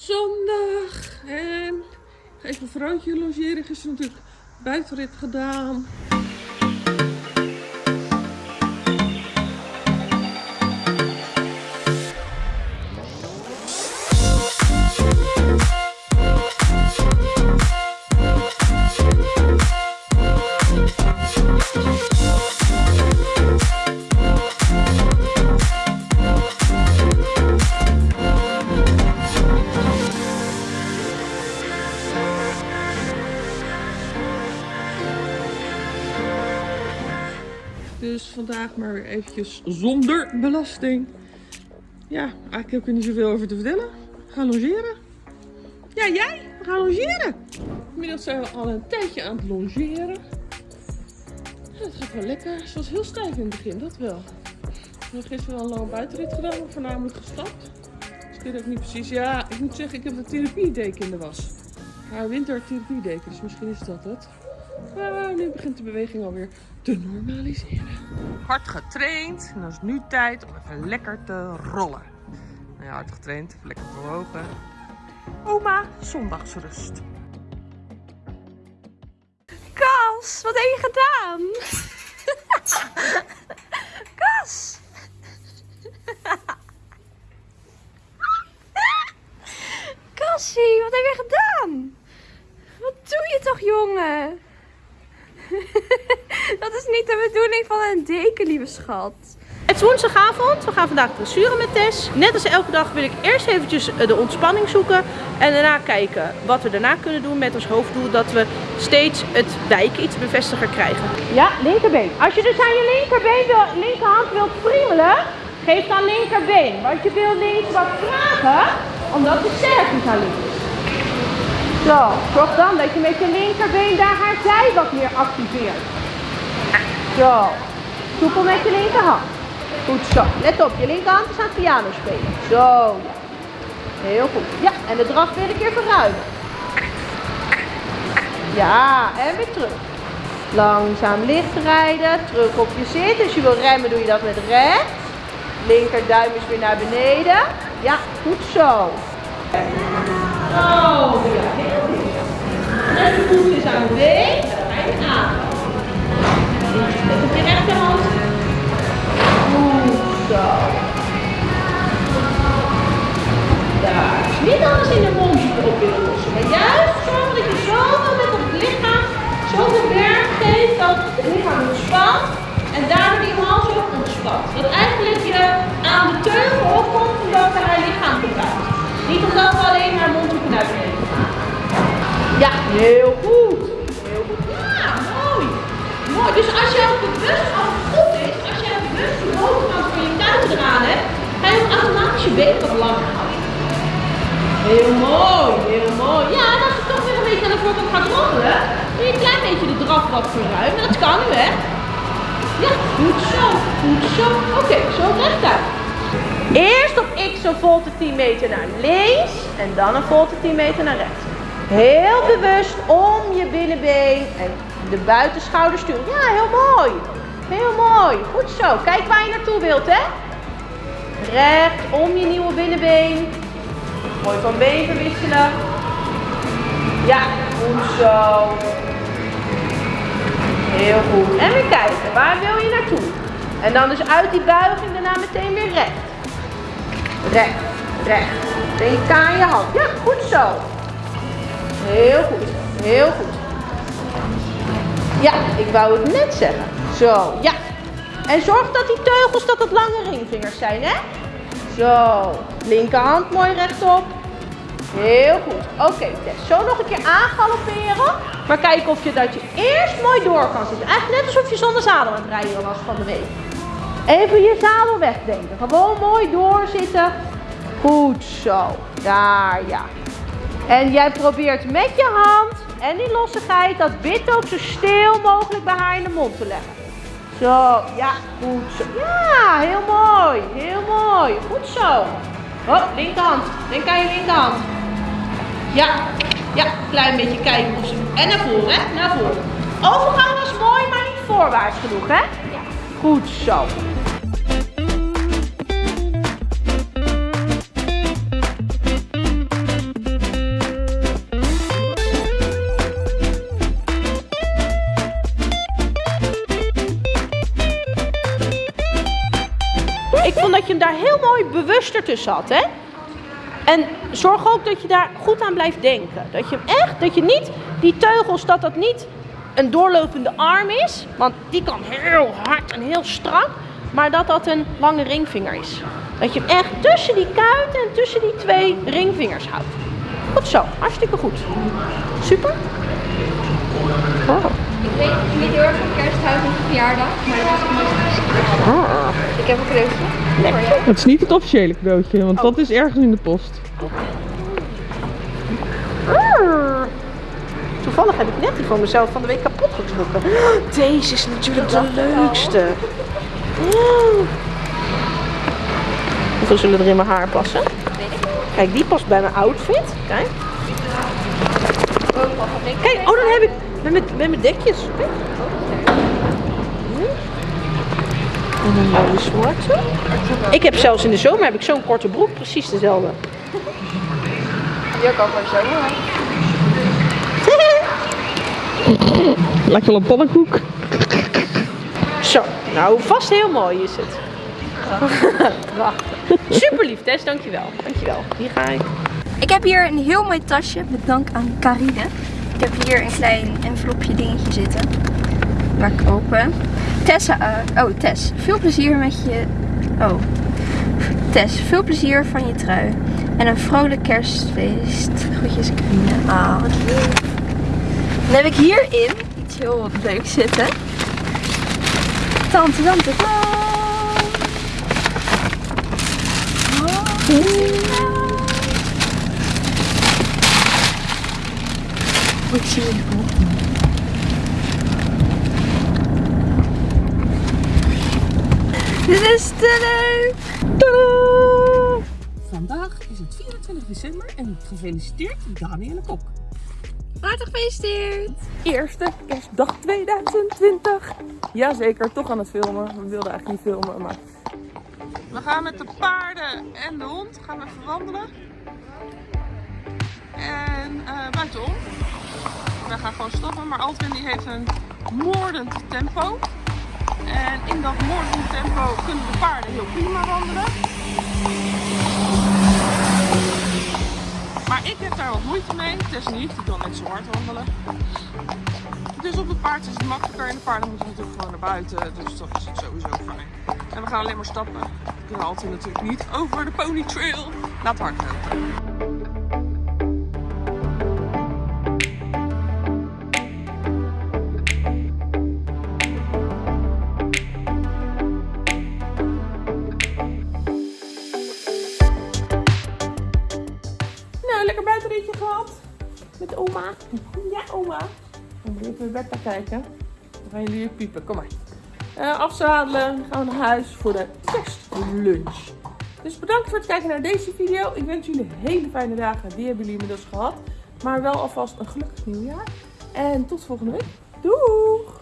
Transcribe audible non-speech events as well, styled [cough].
Zondag. En even een vrouwtje logeren. Gisteren natuurlijk buitenrit gedaan. Dus vandaag maar weer eventjes zonder belasting. Ja, eigenlijk heb ik er niet zoveel over te vertellen. Gaan logeren. Ja, jij? We gaan logeren. Inmiddels zijn we al een tijdje aan het logeren. Het gaat wel lekker. Ze was heel stijf in het begin, dat wel. We hebben gisteren wel een lange buitenrit gedaan, voornamelijk gestapt. Dus ik weet ook niet precies. Ja, ik moet zeggen, ik heb de therapiedeken in de was. Haar wintertherapiedeken, dus misschien is dat het. Maar nu begint de beweging alweer te normaliseren. Hard getraind en dan is het nu tijd om even lekker te rollen. Nou ja, hard getraind, even lekker bewogen. Oma, zondagsrust. Kas, wat heb je gedaan? Kas! Kassie, wat heb je gedaan? Wat doe je toch, jongen? [laughs] Dat is niet de bedoeling van een deken, lieve schat. Het is woensdagavond, we gaan vandaag dressuren met Tess. Net als elke dag wil ik eerst eventjes eh, de ontspanning zoeken. En daarna kijken wat we daarna kunnen doen met ons hoofddoel. Dat we steeds het wijken iets bevestiger krijgen. Ja, linkerbeen. Als je dus aan je linkerbeen wil, linkerhand wilt friemelen, geef dan linkerbeen. Want je wil links wat vragen, omdat de sterk aan links is. Zo, zorg dan dat je met je linkerbeen daar haar zij wat meer activeert. Zo, soepel met je linkerhand. Goed zo. Let op, je linkerhand is aan het piano spelen. Zo. Heel goed. Ja, en de draf weer een keer verruimen. Ja, en weer terug. Langzaam licht rijden, terug op je zit. Als je wil remmen doe je dat met rechts. Linkerduim is weer naar beneden. Ja, goed zo. Ja, heel goed. En de voet is aan de. En dan ga je je rechterhand. Zo. Daar. Niet alles in de mond op. Maar juist zorgen dat je zoveel met het lichaam, zoveel werk geeft dat het lichaam ontspant. En daardoor die hals ook ontspant. Dat eigenlijk je aan de teugel opkomt heel goed. Heel goed. Ja, mooi. Mooi. Dus als je ook bewust, als het goed is, als je bewust de bovenkant van je kuiten eraan hebt, ga je ook automatisch je benen wat langer houden. Heel mooi, heel mooi. Ja, en als je toch weer een beetje aan de voorkant gaat rommelen, doe je een klein beetje de draf wat verruimen. Dat kan nu, hè? Ja, goed zo, goed zo. Oké, zo rechtuit. Eerst op x een volte 10 meter naar links en dan een volte 10 meter naar rechts. Heel bewust om je binnenbeen en de buitenschouder sturen. Ja, heel mooi. Heel mooi. Goed zo. Kijk waar je naartoe wilt, hè? Recht om je nieuwe binnenbeen. Mooi van been verwisselen. Ja, goed zo. Heel goed. En weer kijken. Waar wil je naartoe? En dan dus uit die buiging daarna meteen weer recht. Recht, recht. Denk aan je hand. Ja, goed zo. Heel goed. Ja, ik wou het net zeggen. Zo, ja. En zorg dat die teugels dat het lange ringvingers zijn, hè? Zo, linkerhand mooi rechtop. Heel goed. Oké, Tess. Zo nog een keer aangalopperen. Maar kijk of je dat je eerst mooi door kan zitten. Eigenlijk net alsof je zonder zadel aan het rijden was van de week. Even je zadel wegdenken. Gewoon mooi doorzitten. Goed zo. Daar, ja. En jij probeert met je hand en die lossigheid dat bit ook zo stil mogelijk bij haar in de mond te leggen. Zo, ja, goed zo. Ja, heel mooi. Heel mooi. Goed zo. Hop, linkerhand. Denk aan je linkerhand. Ja, ja, klein beetje kijken of ze... En naar voren, hè? Naar voren. Overgang was mooi, maar niet voorwaarts genoeg, hè? Ja. Goed zo. Heel mooi bewust ertussen had, hè? En zorg ook dat je daar goed aan blijft denken. Dat je echt, dat je niet die teugels, dat dat niet een doorlopende arm is. Want die kan heel hard en heel strak. Maar dat dat een lange ringvinger is. Dat je hem echt tussen die kuiten en tussen die twee ringvingers houdt. Goed zo, hartstikke goed. Super. Wow. Ik weet niet heel erg van kersthuis of verjaardag, maar dat is het. Ik heb een cadeautje. Voor jou. Het is niet het officiële cadeautje, want dat is ergens in de post. Arr. Toevallig heb ik net die van mezelf van de week kapot getrokken. [gasps] Deze is natuurlijk de leukste. Mm. Hoeveel zullen er in mijn haar passen? Kijk, die past bij mijn outfit. Kijk. Kijk, oh dan heb ik met mijn, met mijn dekjes. Kijk. En een mooie zwarte. Ik heb zelfs in de zomer heb ik zo'n korte broek, precies dezelfde. Die ook al voor zomer. [laughs] Lijkt wel een pannenkoek. Zo, nou vast heel mooi is het. Prachtig. [laughs] Super lief Tess, dankjewel. Dankjewel. Hier ga ik. Ik heb hier een heel mooi tasje met dank aan Carine. Ik heb hier een klein envelopje dingetje zitten. Maak ik open. Tessa, eh, oh Tess, veel plezier met je... Oh. Tess, veel plezier van je trui. En een vrolijk kerstfeest. Groetjes Carine. Ah, wat lief. Dan heb ik hierin iets heel leuks zitten. Tante, tante, tante. Wat zie Dit is te leuk! Tadaa! Vandaag is het 24 december en gefeliciteerd Danielle Kok. Hartelijk gefeliciteerd! Eerste kerstdag 2020. Jazeker, toch aan het filmen. We wilden eigenlijk niet filmen, maar... We gaan met de paarden en de hond gaan we even wandelen. En eh, buitenom. We gaan gewoon stoppen, maar Altwin die heeft een moordend tempo. En in dat moordend tempo kunnen de paarden heel prima wandelen. Maar ik heb daar wat moeite mee. Tess niet, die kan net zo hard wandelen. Dus op het paard is het makkelijker en de paarden moeten natuurlijk gewoon naar buiten. Dus dat is sowieso fijn. En we gaan alleen maar stappen. We kunnen altijd natuurlijk niet over de pony trail. Laat hard lopen. Even Bertha kijken. Dan gaan jullie piepen. Kom maar. Eh, afzadelen. Gaan we naar huis voor de kerstlunch. Dus bedankt voor het kijken naar deze video. Ik wens jullie hele fijne dagen. Die hebben jullie inmiddels gehad. Maar wel alvast een gelukkig nieuwjaar. En tot volgende week. Doei!